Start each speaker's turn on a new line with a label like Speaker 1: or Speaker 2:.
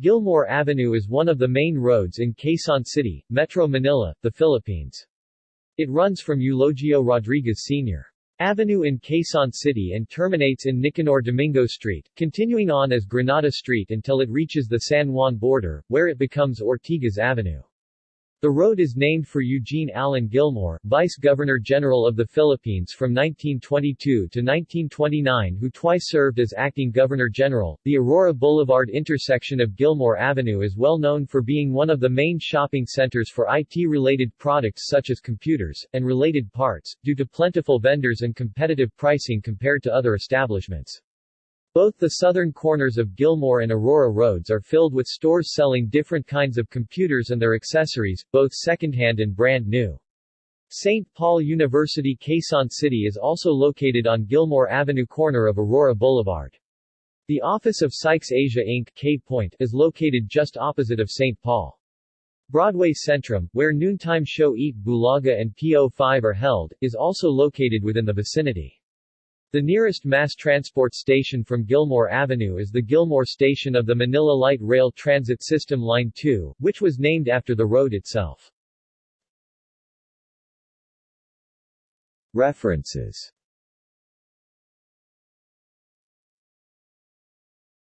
Speaker 1: Gilmore Avenue is one of the main roads in Quezon City, Metro Manila, the Philippines. It runs from Eulogio Rodriguez Sr. Avenue in Quezon City and terminates in Nicanor Domingo Street, continuing on as Granada Street until it reaches the San Juan border, where it becomes Ortigas Avenue. The road is named for Eugene Allen Gilmore, Vice-Governor-General of the Philippines from 1922 to 1929 who twice served as acting Governor-General. The Aurora Boulevard intersection of Gilmore Avenue is well known for being one of the main shopping centers for IT-related products such as computers, and related parts, due to plentiful vendors and competitive pricing compared to other establishments. Both the southern corners of Gilmore and Aurora roads are filled with stores selling different kinds of computers and their accessories, both secondhand and brand new. St. Paul University Quezon City is also located on Gilmore Avenue corner of Aurora Boulevard. The office of Sykes Asia Inc. K Point is located just opposite of St. Paul. Broadway Centrum, where noontime show Eat Bulaga and PO5 are held, is also located within the vicinity. The nearest mass transport station from Gilmore Avenue is the Gilmore Station of the Manila Light Rail Transit System Line 2, which was named after the road itself. References